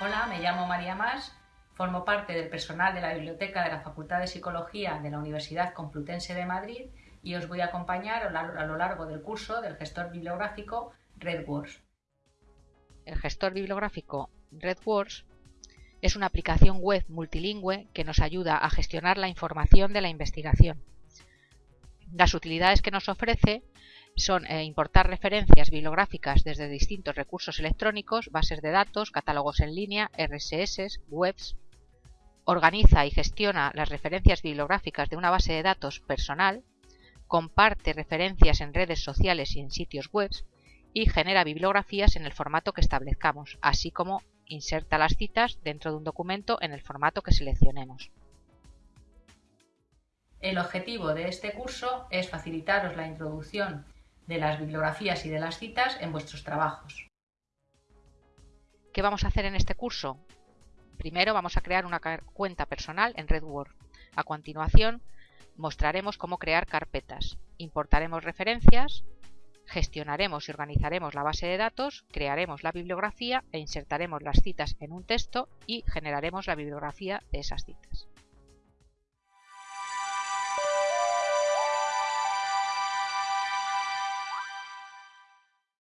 Hola, me llamo María Más, formo parte del personal de la Biblioteca de la Facultad de Psicología de la Universidad Complutense de Madrid y os voy a acompañar a lo largo del curso del gestor bibliográfico RedWords. El gestor bibliográfico RedWords es una aplicación web multilingüe que nos ayuda a gestionar la información de la investigación. Las utilidades que nos ofrece son eh, importar referencias bibliográficas desde distintos recursos electrónicos, bases de datos, catálogos en línea, RSS, webs. Organiza y gestiona las referencias bibliográficas de una base de datos personal, comparte referencias en redes sociales y en sitios web y genera bibliografías en el formato que establezcamos, así como inserta las citas dentro de un documento en el formato que seleccionemos. El objetivo de este curso es facilitaros la introducción de las bibliografías y de las citas en vuestros trabajos. ¿Qué vamos a hacer en este curso? Primero vamos a crear una cuenta personal en RedWord. A continuación mostraremos cómo crear carpetas, importaremos referencias, gestionaremos y organizaremos la base de datos, crearemos la bibliografía e insertaremos las citas en un texto y generaremos la bibliografía de esas citas.